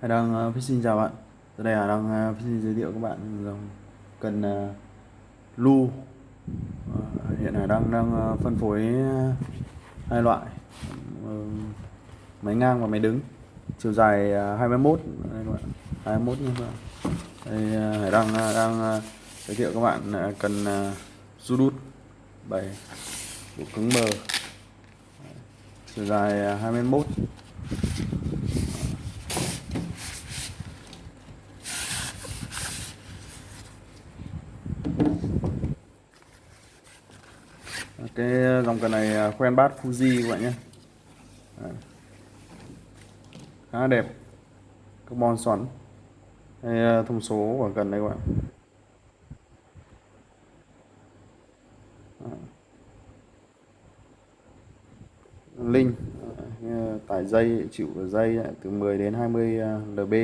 Hải Đăng uh, xin chào bạn. Giờ đây Hải Đăng uh, xin giới thiệu các bạn dòng cần uh, lu. Uh, Hiện Hải Đăng đang uh, phân phối uh, hai loại uh, Máy ngang và máy đứng. Chiều dài uh, 21 đây các bạn 21 như vậy đây, uh, Hải Đăng uh, đang uh, giới thiệu các bạn uh, cần uh, Judut 7 độ cứng mờ chiều dài uh, 21 cái ờ, dòng cần này ờ, à, khoen bát Fuji các bạn nhé. Đấy. khá đẹp. Carbon xoắn. Đây ờ, thông số của cần đây các bạn. Linh tải dây chịu dây từ 10 đến 20 lb.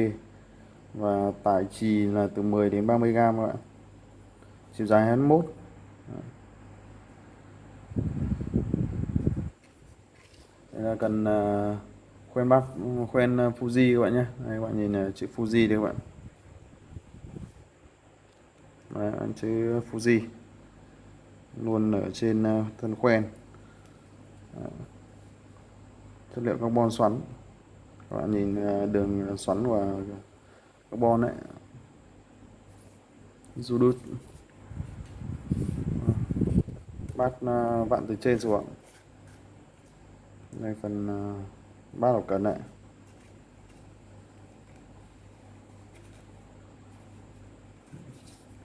Và tải trì là từ 10 đến 30 gram các bạn. Chiều dài 21 Đây là cần uh, khoen bát khoen ờ, Fuji các bạn nhé. Đây các bạn nhìn chữ Fuji đây các bạn. Đấy, chữ Fuji. Luôn ở trên ờ, thân khoen. Đấy. chất liệu carbon xoắn. Các bạn nhìn đường xoắn và carbon đấy dù bát bắt vặn từ trên xuống đây phần ba đầu cần này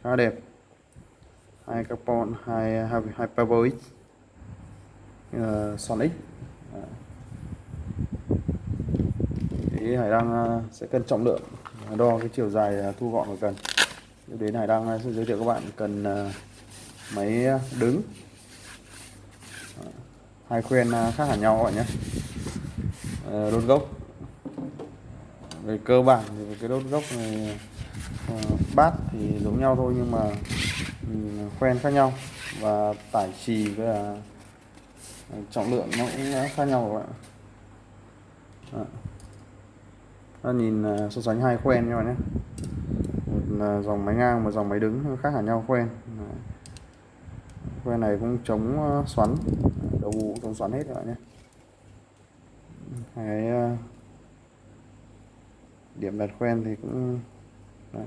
khá đẹp. Hai carbon hai hai, hai power x. Uh, sonic thì hải đăng uh, sẽ cân trọng lượng đo cái chiều dài ờ, thu gọn của cần. Đến hải đăng ờ, sẽ giới thiệu các bạn cần uh, máy đứng hai khuyên à, khác hẳn nhau các bạn nhé. Ờ, đốt gốc. Về cơ bản thì cái đốt gốc này ờ, bát thì giống nhau thôi nhưng mà ừ, khoen khác nhau. Và tải trì với là trọng lượng nó cũng khác nhau các bạn Đó. nhìn à, so sánh hai khoen nhau nhé. Một dòng máy ngang một dòng máy đứng khác hẳn nhau khoen. Khoen này cũng chống ờ, xoắn đầu cũng chống xoắn hết các bạn nhé cái ờ, điểm đặt khoen thì cũng Đấy.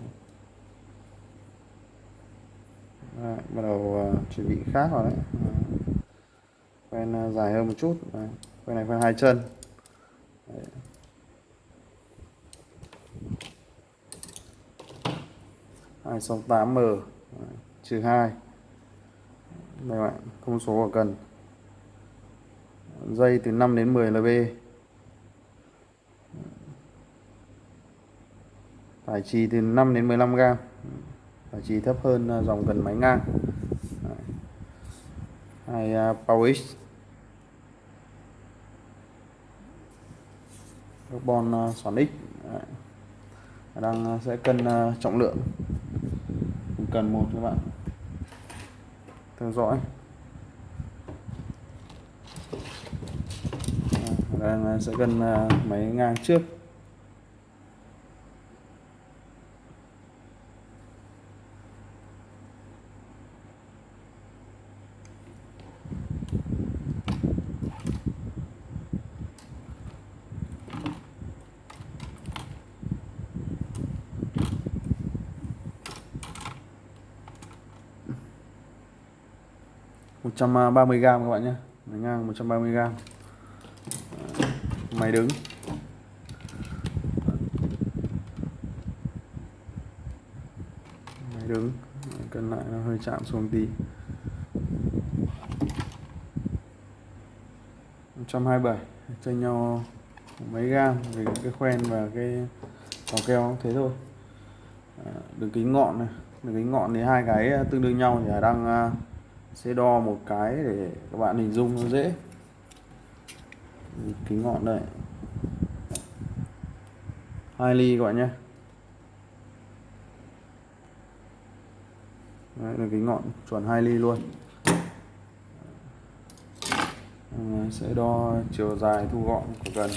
Đấy, bắt đầu ờ, chuẩn bị khác rồi đấy khoen ờ, dài hơn một chút đấy. khoen này khoen hai chân đấy. hai sáu tám m trừ hai đây bạn thông số của cần dây từ 5 đến 10 lb tải trì từ 5 đến 15 gram tải trì thấp hơn à, dòng cần máy ngang. Hai uh, Power X. Carbon à, xoắn X. Đang sẽ cân trọng lượng. Cần một các bạn. Theo dõi. Đang sẽ cân à, máy ngang trước. một trăm ba mươi gram các bạn nhé. Máy ngang 130 gram máy đứng. Máy đứng. Cân lại nó hơi chạm xuống tí. 127 chênh nhau mấy gam về cái khoen và cái vỏ keo thế thôi. À, đường kính ngọn này đường kính ngọn thì hai cái à, tương đương nhau thì đang à, sẽ đo một cái để các bạn hình dung nó dễ kính ngọn đây. Hai ly các bạn nhé. Đấy, là kính ngọn chuẩn hai ly luôn. À, sẽ đo chiều dài thu gọn của cần.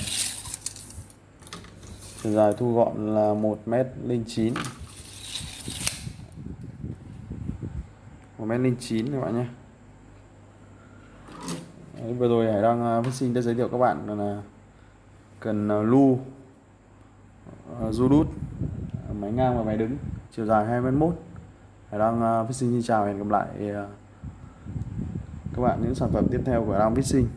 Chiều dài thu gọn là một mét linh chín. Một mét linh chín các bạn nhé. Đấy, vừa rồi Hải đang à, phát sinh đã giới thiệu các bạn là cần à, lu uh, du đút à, máy ngang và máy đứng chiều dài 21 Hải đang à, uh, phát sinh xin chào hẹn gặp lại uh, các bạn những sản phẩm tiếp theo của Đang sinh.